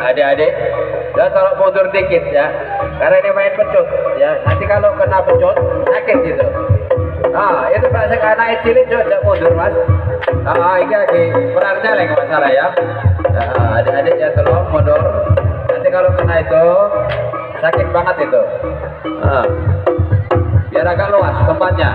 Adik-adik. Ya tolong mundur dikit ya. Karena ini main pecut ya. Nanti kalau kena pecut sakit gitu. Nah itu bahasa anak cilik coba mundur mas. Ah ini lagi peran celeng masalah ya nah, adik-adik ya tolong mundur. Nanti kalau kena itu sakit banget itu. Nah, biar agak luas tempatnya